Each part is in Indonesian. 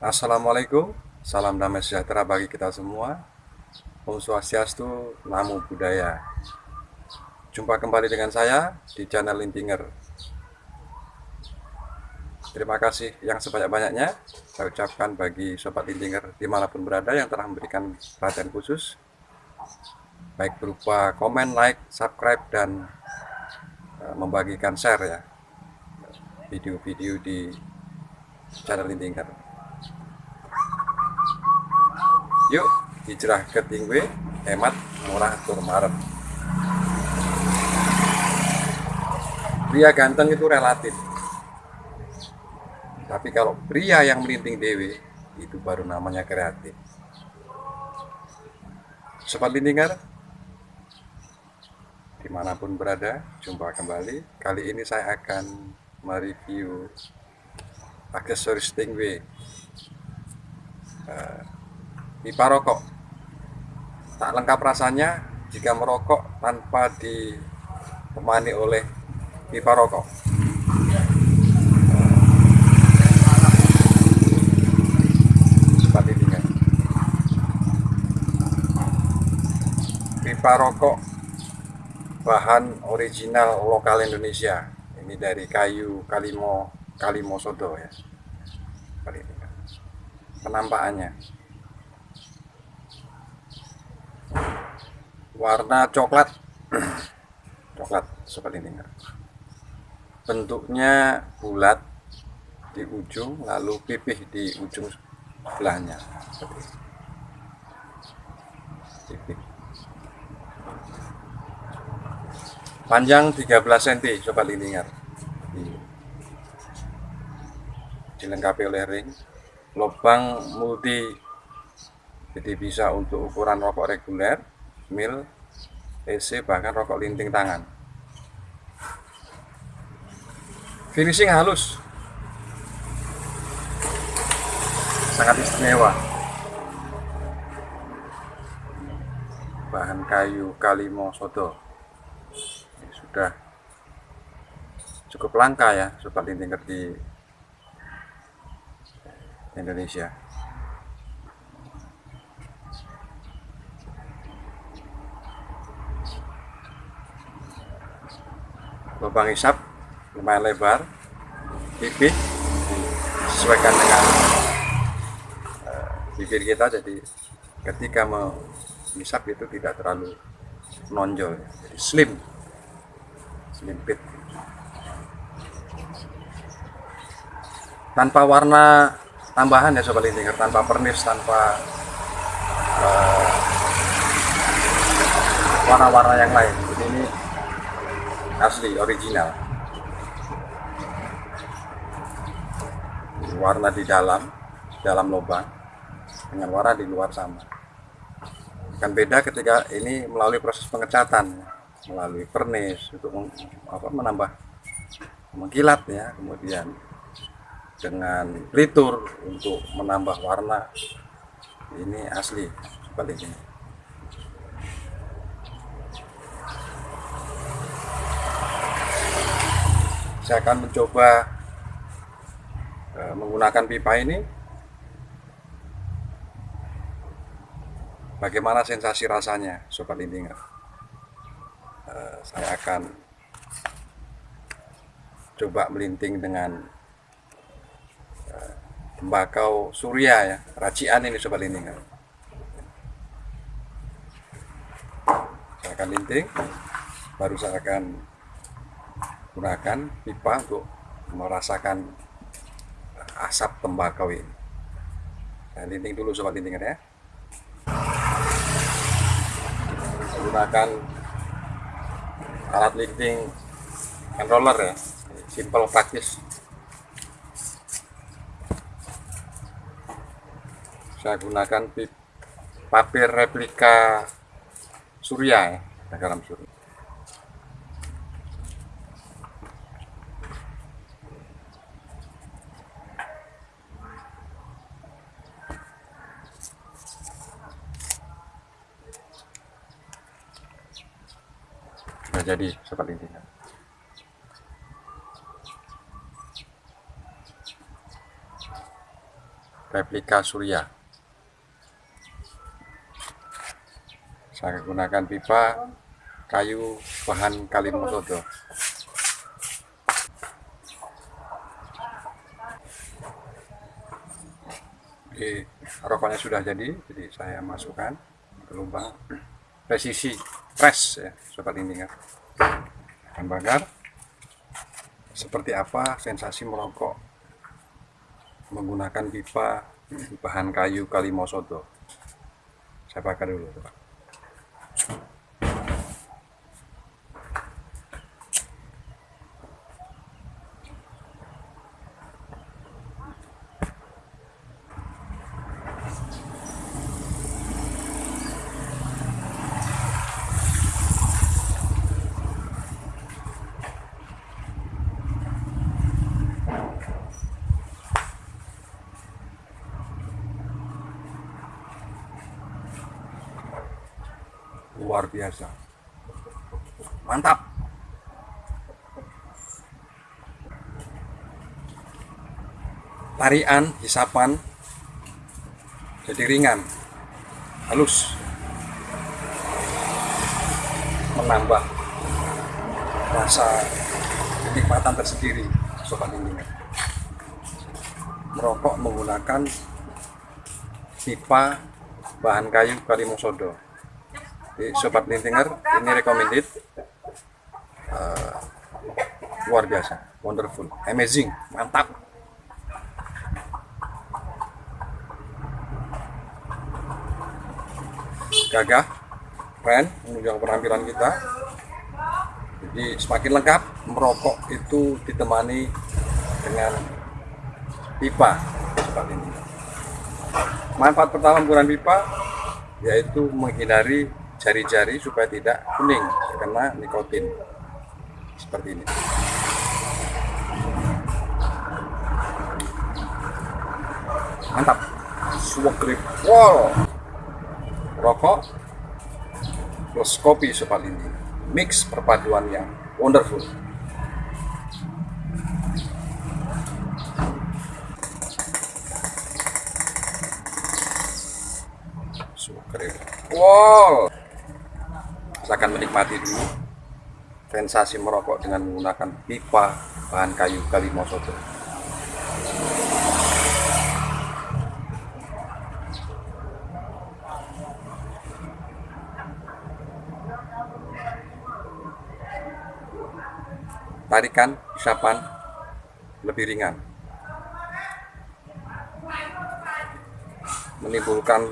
Assalamualaikum, salam damai sejahtera bagi kita semua. Om Swastiastu, Namo Buddhaya. Jumpa kembali dengan saya di channel Lintinger. Terima kasih yang sebanyak-banyaknya saya ucapkan bagi Sobat Lintinger di mana pun berada yang telah memberikan perhatian khusus baik berupa komen, like, subscribe, dan uh, membagikan share ya video-video di channel Lintinger. Yuk hijrah ke Tingwe, hemat, murah, tur marem. pria ganteng itu relatif tapi kalau pria yang melinting dewe itu baru namanya kreatif Sobat Lintingar di mana pun berada jumpa kembali kali ini saya akan mereview aksesoris Stingway uh, pipa rokok. Tak lengkap rasanya jika merokok tanpa ditemani oleh pipa rokok. Seperti ini. Pipa rokok bahan original lokal Indonesia. Ini dari kayu kalimo kalimo sodo ya seperti kan penampakannya. Warna coklat. Coklat seperti ini. Bentuknya bulat di ujung lalu pipih di ujung sebelahnya. Pipih. panjang 13 cm coba liningar dilengkapi oleh ring lubang multi. Jadi bisa untuk ukuran rokok reguler mil EC bahkan rokok linting tangan. Finishing halus. Sangat istimewa. Bahan kayu kalimo Ini sudah cukup langka ya sobat linting di Indonesia. Lubang isap lumayan lebar pipih disesuaikan dengan uh, bibir kita. Jadi ketika mengisap itu tidak terlalu menonjol jadi slim slim fit tanpa warna tambahan ya sobat lintinger tanpa pernis tanpa uh, warna-warna yang lain. Jadi ini asli original. Warna di dalam dalam lubang dengan warna di luar sama. Kan beda ketika ini melalui proses pengecatan melalui pernis untuk apa, menambah mengkilat ya kemudian dengan pelitur untuk menambah warna. Ini asli seperti ini. Saya akan mencoba Eh, menggunakan pipa ini. Bagaimana sensasi rasanya sobat lintingan uh, saya akan coba melinting dengan tembakau surya ya. Racian ini sobat lintingan saya akan linting. Baru saya akan gunakan pipa untuk merasakan asap tembakau ini. Saya linting dulu sobat lintingan ya. Gunakan alat linting hand roller ya. Simple praktis saya gunakan papir replika surya ya dalam surya. Sudah jadi seperti ini replika surya saya gunakan pipa kayu bahan kalimosodo Oke, rokoknya sudah jadi jadi saya masukkan ke lubang. Presisi press ya sobat ini kan akan bakar. Seperti apa sensasi merokok menggunakan pipa bahan kayu kalimosodo saya bakar dulu Pak. Luar biasa. Mantap. Tarian hisapan jadi ringan halus menambah rasa kenikmatan tersendiri sobat ini merokok menggunakan pipa bahan kayu kalimosodo jadi sobat lintinger ini recommended. Uh, luar biasa wonderful amazing mantap. Gagah keren menunjukkan penampilan kita. Jadi semakin lengkap merokok itu ditemani dengan pipa seperti ini manfaat pertama menggunakan pipa yaitu menghindari jari-jari supaya tidak kuning karena nikotin. Seperti ini. Mantap. Suwak grip. Wow. Rokok plus kopi sobat ini. Mix perpaduan yang wonderful. Suwak grip. Wow akan menikmati dulu. Sensasi merokok dengan menggunakan pipa bahan kayu kalimosodo tarikan isapan lebih ringan. Menimbulkan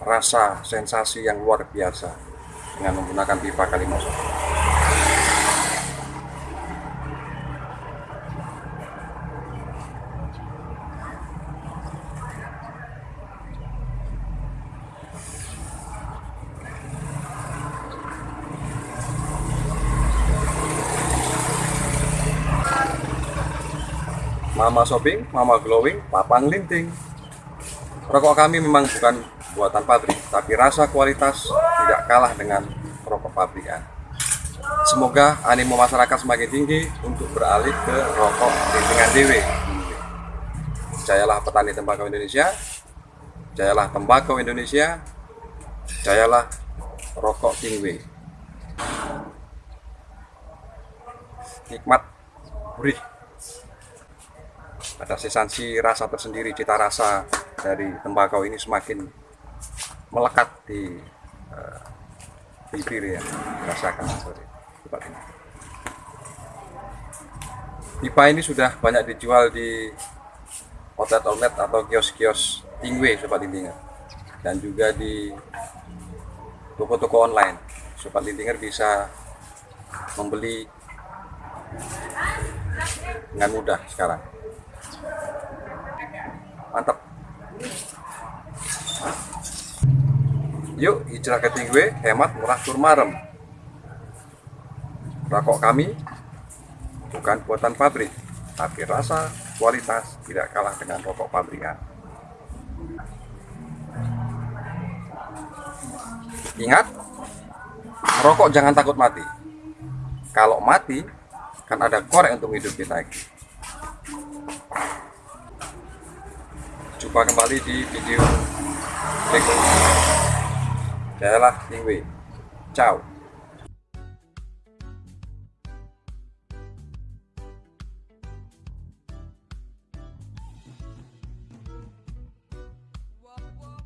rasa sensasi yang luar biasa dengan menggunakan pipa kalimosodo Mama shopping, mama glowing, papang linting. Rokok kami memang bukan buatan pabrik, tapi rasa kualitas tidak kalah dengan rokok pabrikan. Semoga animo masyarakat semakin tinggi untuk beralih ke rokok lintingan DW. Jayalah petani tembakau Indonesia, jayalah tembakau Indonesia, jayalah rokok Tingwe. Nikmat, gurih, ada sensasi rasa tersendiri cita rasa dari tembakau ini semakin melekat di uh, bibir ya rasakan sorry. Tempat ini. Pipa ini sudah banyak dijual di outlet-outlet atau kios-kios tingwe sobat lintinger. Dan juga di toko-toko online. Sobat lintinger bisa membeli dengan mudah sekarang mantap yuk hijrah ke Tingwe hemat murah turmarem rokok kami bukan buatan pabrik tapi rasa kualitas tidak kalah dengan rokok pabrikan. Ingat merokok jangan takut mati. Kalau mati kan ada korek untuk hidup kita jumpa kembali di video berikutnya Thế là, nhưng vì chào